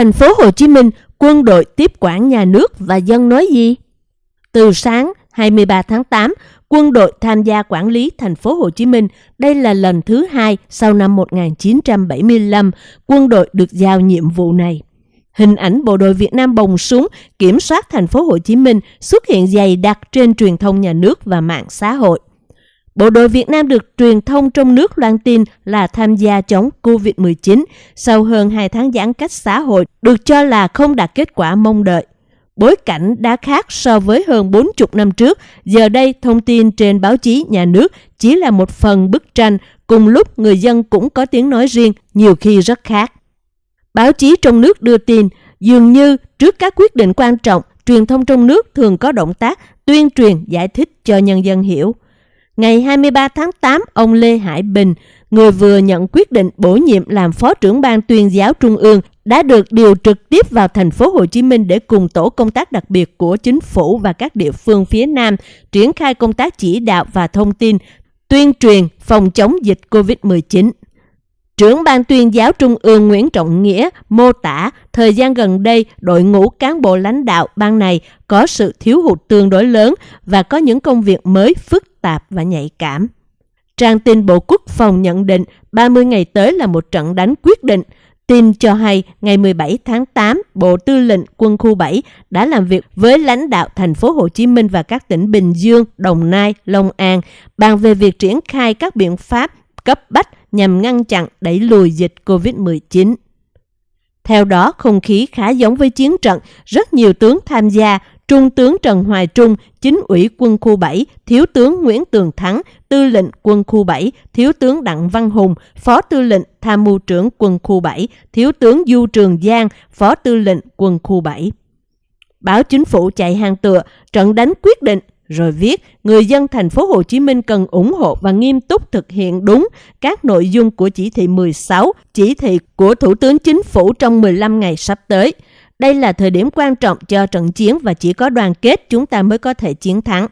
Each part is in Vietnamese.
Thành phố Hồ Chí Minh, quân đội tiếp quản nhà nước và dân nói gì? Từ sáng 23 tháng 8, quân đội tham gia quản lý thành phố Hồ Chí Minh. Đây là lần thứ hai sau năm 1975 quân đội được giao nhiệm vụ này. Hình ảnh bộ đội Việt Nam bồng súng kiểm soát thành phố Hồ Chí Minh xuất hiện dày đặc trên truyền thông nhà nước và mạng xã hội. Bộ đội Việt Nam được truyền thông trong nước loan tin là tham gia chống COVID-19 sau hơn 2 tháng giãn cách xã hội được cho là không đạt kết quả mong đợi. Bối cảnh đã khác so với hơn 40 năm trước, giờ đây thông tin trên báo chí nhà nước chỉ là một phần bức tranh, cùng lúc người dân cũng có tiếng nói riêng, nhiều khi rất khác. Báo chí trong nước đưa tin, dường như trước các quyết định quan trọng, truyền thông trong nước thường có động tác tuyên truyền giải thích cho nhân dân hiểu. Ngày 23 tháng 8, ông Lê Hải Bình, người vừa nhận quyết định bổ nhiệm làm Phó trưởng ban tuyên giáo Trung ương, đã được điều trực tiếp vào thành phố Hồ Chí Minh để cùng tổ công tác đặc biệt của chính phủ và các địa phương phía Nam triển khai công tác chỉ đạo và thông tin, tuyên truyền phòng chống dịch COVID-19. Trưởng ban tuyên giáo Trung ương Nguyễn Trọng Nghĩa mô tả thời gian gần đây đội ngũ cán bộ lãnh đạo ban này có sự thiếu hụt tương đối lớn và có những công việc mới phức tạp và nhạy cảm. Trang tin Bộ Quốc phòng nhận định 30 ngày tới là một trận đánh quyết định. Tin cho hay ngày 17 tháng 8, Bộ Tư lệnh Quân khu 7 đã làm việc với lãnh đạo thành phố Hồ Chí Minh và các tỉnh Bình Dương, Đồng Nai, Long An bàn về việc triển khai các biện pháp cấp bách nhằm ngăn chặn đẩy lùi dịch COVID-19. Theo đó, không khí khá giống với chiến trận, rất nhiều tướng tham gia, Trung tướng Trần Hoài Trung, chính ủy quân khu 7, Thiếu tướng Nguyễn Tường Thắng, tư lệnh quân khu 7, Thiếu tướng Đặng Văn Hùng, Phó tư lệnh tham mưu trưởng quân khu 7, Thiếu tướng Du Trường Giang, Phó tư lệnh quân khu 7. Báo chính phủ chạy hàng tựa, trận đánh quyết định rồi viết người dân thành phố Hồ Chí Minh cần ủng hộ và nghiêm túc thực hiện đúng các nội dung của chỉ thị 16, chỉ thị của Thủ tướng Chính phủ trong 15 ngày sắp tới. Đây là thời điểm quan trọng cho trận chiến và chỉ có đoàn kết chúng ta mới có thể chiến thắng.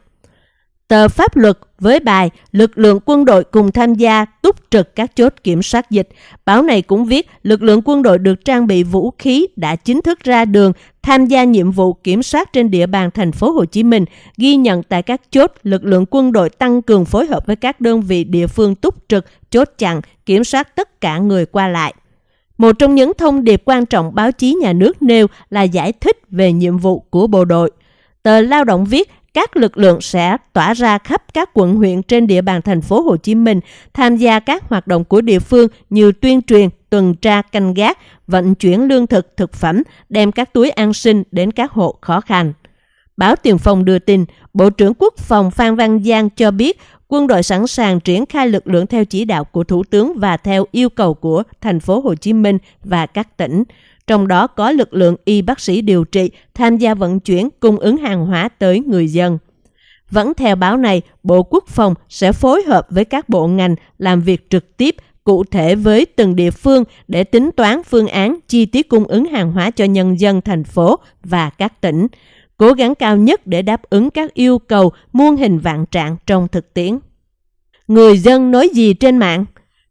Tờ pháp luật với bài Lực lượng quân đội cùng tham gia túc trực các chốt kiểm soát dịch. Báo này cũng viết lực lượng quân đội được trang bị vũ khí đã chính thức ra đường tham gia nhiệm vụ kiểm soát trên địa bàn thành phố Hồ Chí Minh, ghi nhận tại các chốt lực lượng quân đội tăng cường phối hợp với các đơn vị địa phương túc trực, chốt chặn, kiểm soát tất cả người qua lại. Một trong những thông điệp quan trọng báo chí nhà nước nêu là giải thích về nhiệm vụ của bộ đội. Tờ Lao động viết các lực lượng sẽ tỏa ra khắp các quận huyện trên địa bàn thành phố Hồ Chí Minh, tham gia các hoạt động của địa phương như tuyên truyền, tuần tra canh gác, vận chuyển lương thực, thực phẩm, đem các túi an sinh đến các hộ khó khăn. Báo Tiền Phong đưa tin, Bộ trưởng Quốc phòng Phan Văn Giang cho biết quân đội sẵn sàng triển khai lực lượng theo chỉ đạo của Thủ tướng và theo yêu cầu của thành phố Hồ Chí Minh và các tỉnh trong đó có lực lượng y bác sĩ điều trị tham gia vận chuyển cung ứng hàng hóa tới người dân. Vẫn theo báo này, Bộ Quốc phòng sẽ phối hợp với các bộ ngành làm việc trực tiếp cụ thể với từng địa phương để tính toán phương án chi tiết cung ứng hàng hóa cho nhân dân thành phố và các tỉnh, cố gắng cao nhất để đáp ứng các yêu cầu muôn hình vạn trạng trong thực tiễn. Người dân nói gì trên mạng?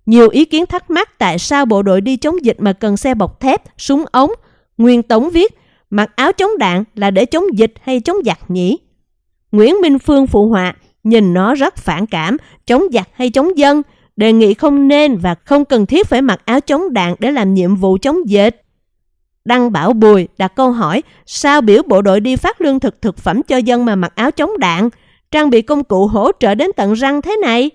Nhiều ý kiến thắc mắc tại sao bộ đội đi chống dịch mà cần xe bọc thép, súng ống. Nguyên Tống viết, mặc áo chống đạn là để chống dịch hay chống giặc nhỉ? Nguyễn Minh Phương phụ họa, nhìn nó rất phản cảm, chống giặc hay chống dân, đề nghị không nên và không cần thiết phải mặc áo chống đạn để làm nhiệm vụ chống dịch. Đăng Bảo Bùi đặt câu hỏi sao biểu bộ đội đi phát lương thực thực phẩm cho dân mà mặc áo chống đạn, trang bị công cụ hỗ trợ đến tận răng thế này?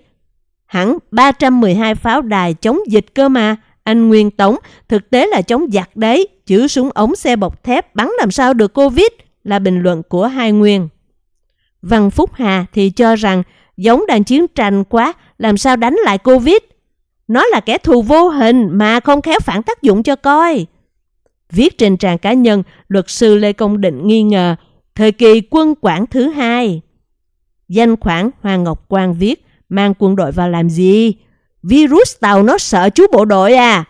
Hẳn 312 pháo đài chống dịch cơ mà, anh Nguyên Tống, thực tế là chống giặc đấy, chữ súng ống xe bọc thép bắn làm sao được Covid, là bình luận của hai Nguyên. Văn Phúc Hà thì cho rằng giống đang chiến tranh quá, làm sao đánh lại Covid. Nó là kẻ thù vô hình mà không khéo phản tác dụng cho coi. Viết trên trang cá nhân, luật sư Lê Công Định nghi ngờ thời kỳ quân quản thứ hai. Danh khoản Hoàng Ngọc Quang viết Mang quân đội vào làm gì? Virus tàu nó sợ chú bộ đội à?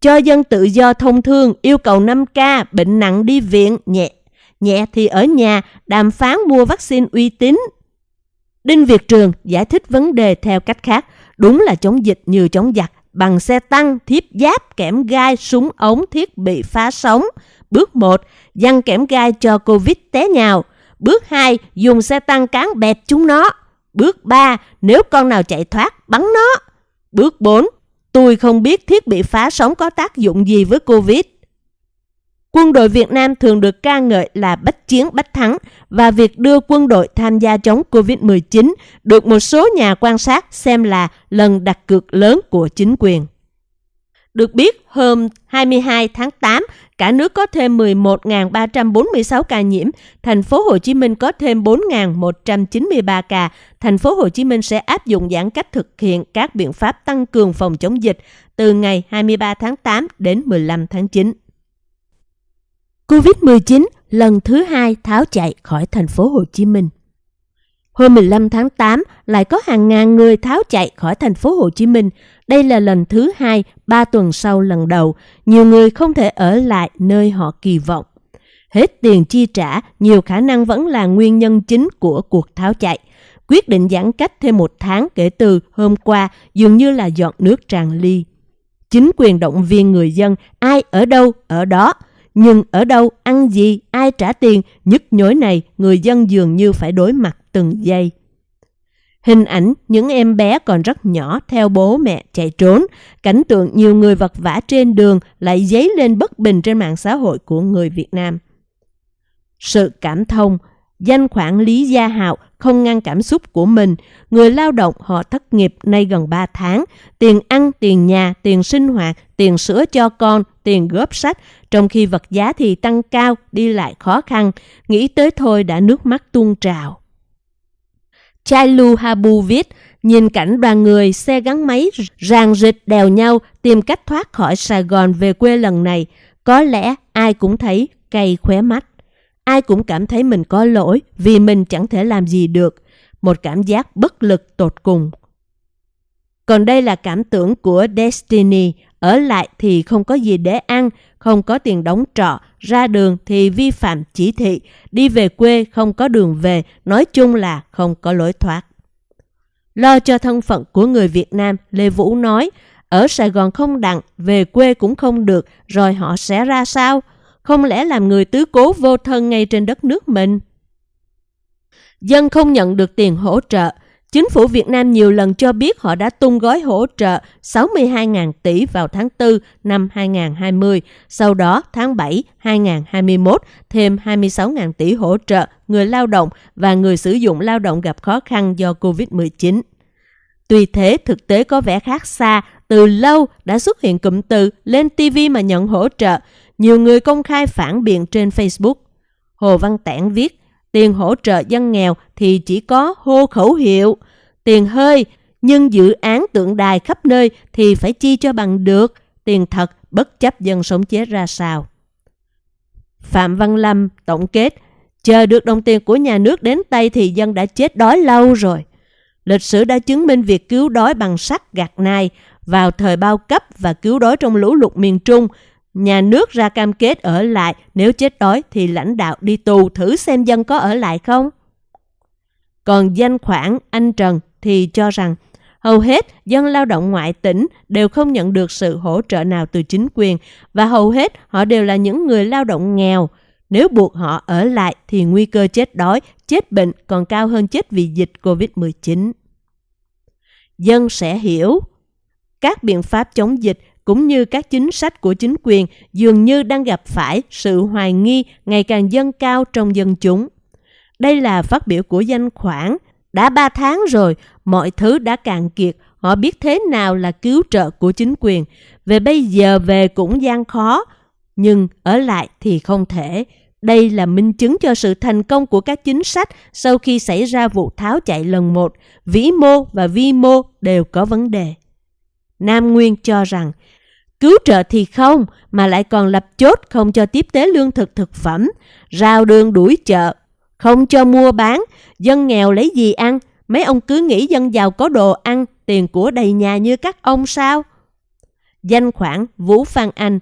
Cho dân tự do thông thương, yêu cầu 5K, bệnh nặng đi viện, nhẹ. Nhẹ thì ở nhà, đàm phán mua vaccine uy tín. Đinh Việt Trường giải thích vấn đề theo cách khác. Đúng là chống dịch như chống giặc, bằng xe tăng, thiếp giáp, kẽm gai, súng ống, thiết bị phá sóng. Bước 1. Dăng kẽm gai cho Covid té nhào. Bước 2. Dùng xe tăng cán bẹp chúng nó. Bước 3. Nếu con nào chạy thoát, bắn nó. Bước 4. Tôi không biết thiết bị phá sóng có tác dụng gì với Covid. Quân đội Việt Nam thường được ca ngợi là bách chiến bách thắng và việc đưa quân đội tham gia chống Covid-19 được một số nhà quan sát xem là lần đặt cược lớn của chính quyền. Được biết, hôm 22 tháng 8, cả nước có thêm 11.346 ca nhiễm, thành phố Hồ Chí Minh có thêm 4.193 ca. Thành phố Hồ Chí Minh sẽ áp dụng giãn cách thực hiện các biện pháp tăng cường phòng chống dịch từ ngày 23 tháng 8 đến 15 tháng 9. Covid-19 lần thứ hai tháo chạy khỏi thành phố Hồ Chí Minh. Hôm 15 tháng 8 lại có hàng ngàn người tháo chạy khỏi thành phố Hồ Chí Minh. Đây là lần thứ hai, ba tuần sau lần đầu. Nhiều người không thể ở lại nơi họ kỳ vọng. Hết tiền chi trả, nhiều khả năng vẫn là nguyên nhân chính của cuộc tháo chạy. Quyết định giãn cách thêm một tháng kể từ hôm qua dường như là dọn nước tràn ly. Chính quyền động viên người dân, ai ở đâu, ở đó – nhưng ở đâu, ăn gì, ai trả tiền, nhức nhối này người dân dường như phải đối mặt từng giây. Hình ảnh những em bé còn rất nhỏ theo bố mẹ chạy trốn, cảnh tượng nhiều người vật vã trên đường lại dấy lên bất bình trên mạng xã hội của người Việt Nam. Sự cảm thông, danh khoản Lý Gia Hạo không ngăn cảm xúc của mình. Người lao động họ thất nghiệp nay gần 3 tháng. Tiền ăn, tiền nhà, tiền sinh hoạt, tiền sữa cho con, tiền góp sách. Trong khi vật giá thì tăng cao, đi lại khó khăn. Nghĩ tới thôi đã nước mắt tuôn trào. Chailu Habu viết, nhìn cảnh đoàn người xe gắn máy ràng rịch đèo nhau tìm cách thoát khỏi Sài Gòn về quê lần này. Có lẽ ai cũng thấy cay khóe mắt. Ai cũng cảm thấy mình có lỗi vì mình chẳng thể làm gì được. Một cảm giác bất lực tột cùng. Còn đây là cảm tưởng của Destiny. Ở lại thì không có gì để ăn, không có tiền đóng trọ, ra đường thì vi phạm chỉ thị, đi về quê không có đường về, nói chung là không có lối thoát. Lo cho thân phận của người Việt Nam, Lê Vũ nói, ở Sài Gòn không đặng, về quê cũng không được, rồi họ sẽ ra sao? Không lẽ làm người tứ cố vô thân ngay trên đất nước mình? Dân không nhận được tiền hỗ trợ. Chính phủ Việt Nam nhiều lần cho biết họ đã tung gói hỗ trợ 62.000 tỷ vào tháng 4 năm 2020. Sau đó, tháng 7 2021, thêm 26.000 tỷ hỗ trợ người lao động và người sử dụng lao động gặp khó khăn do COVID-19. Tuy thế, thực tế có vẻ khác xa, từ lâu đã xuất hiện cụm từ lên TV mà nhận hỗ trợ, nhiều người công khai phản biện trên Facebook. Hồ Văn Tản viết, tiền hỗ trợ dân nghèo thì chỉ có hô khẩu hiệu, tiền hơi, nhưng dự án tượng đài khắp nơi thì phải chi cho bằng được, tiền thật bất chấp dân sống chết ra sao. Phạm Văn Lâm tổng kết, chờ được đồng tiền của nhà nước đến tay thì dân đã chết đói lâu rồi. Lịch sử đã chứng minh việc cứu đói bằng sắt gạt nai vào thời bao cấp và cứu đói trong lũ lụt miền Trung Nhà nước ra cam kết ở lại, nếu chết đói thì lãnh đạo đi tù thử xem dân có ở lại không. Còn danh khoản anh Trần thì cho rằng hầu hết dân lao động ngoại tỉnh đều không nhận được sự hỗ trợ nào từ chính quyền và hầu hết họ đều là những người lao động nghèo. Nếu buộc họ ở lại thì nguy cơ chết đói, chết bệnh còn cao hơn chết vì dịch COVID-19. Dân sẽ hiểu các biện pháp chống dịch cũng như các chính sách của chính quyền dường như đang gặp phải sự hoài nghi ngày càng dâng cao trong dân chúng. Đây là phát biểu của danh khoản. Đã ba tháng rồi, mọi thứ đã cạn kiệt, họ biết thế nào là cứu trợ của chính quyền. Về bây giờ về cũng gian khó, nhưng ở lại thì không thể. Đây là minh chứng cho sự thành công của các chính sách sau khi xảy ra vụ tháo chạy lần một. Vĩ mô và vi mô đều có vấn đề. Nam Nguyên cho rằng Cứu trợ thì không, mà lại còn lập chốt không cho tiếp tế lương thực thực phẩm, rào đường đuổi chợ, không cho mua bán, dân nghèo lấy gì ăn, mấy ông cứ nghĩ dân giàu có đồ ăn, tiền của đầy nhà như các ông sao? Danh khoản Vũ Phan Anh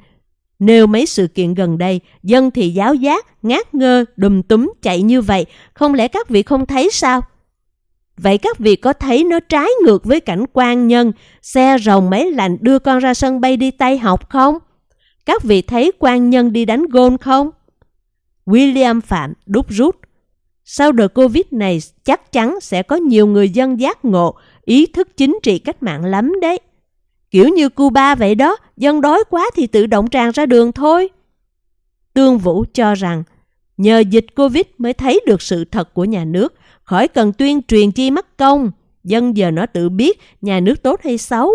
Nêu mấy sự kiện gần đây, dân thì giáo giác, ngát ngơ, đùm túm chạy như vậy, không lẽ các vị không thấy sao? Vậy các vị có thấy nó trái ngược với cảnh quan nhân, xe rồng máy lạnh đưa con ra sân bay đi tay học không? Các vị thấy quan nhân đi đánh gôn không? William Phạm đúc rút. Sau đợt Covid này chắc chắn sẽ có nhiều người dân giác ngộ, ý thức chính trị cách mạng lắm đấy. Kiểu như Cuba vậy đó, dân đói quá thì tự động tràn ra đường thôi. Tương Vũ cho rằng, nhờ dịch Covid mới thấy được sự thật của nhà nước, khỏi cần tuyên truyền chi mất công. Dân giờ nó tự biết nhà nước tốt hay xấu.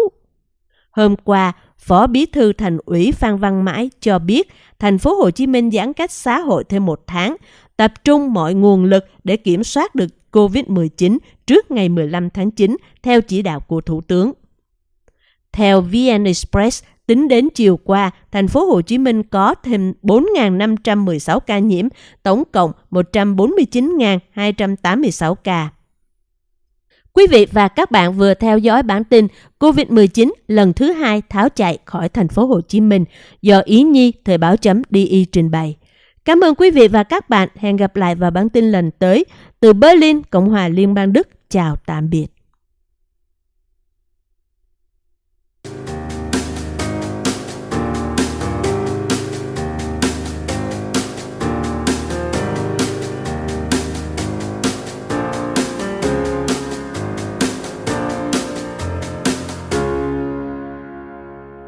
Hôm qua, Phó Bí thư Thành ủy Phan Văn Mãi cho biết thành phố Hồ Chí Minh giãn cách xã hội thêm một tháng, tập trung mọi nguồn lực để kiểm soát được COVID-19 trước ngày 15 tháng 9 theo chỉ đạo của Thủ tướng. Theo VN Express, tính đến chiều qua, thành phố Hồ Chí Minh có thêm 4.516 ca nhiễm, tổng cộng 149.286 ca. Quý vị và các bạn vừa theo dõi bản tin COVID-19 lần thứ hai tháo chạy khỏi thành phố Hồ Chí Minh do Ý Nhi Thời báo chấm DI trình bày. Cảm ơn quý vị và các bạn. Hẹn gặp lại vào bản tin lần tới từ Berlin, Cộng hòa Liên bang Đức. Chào tạm biệt.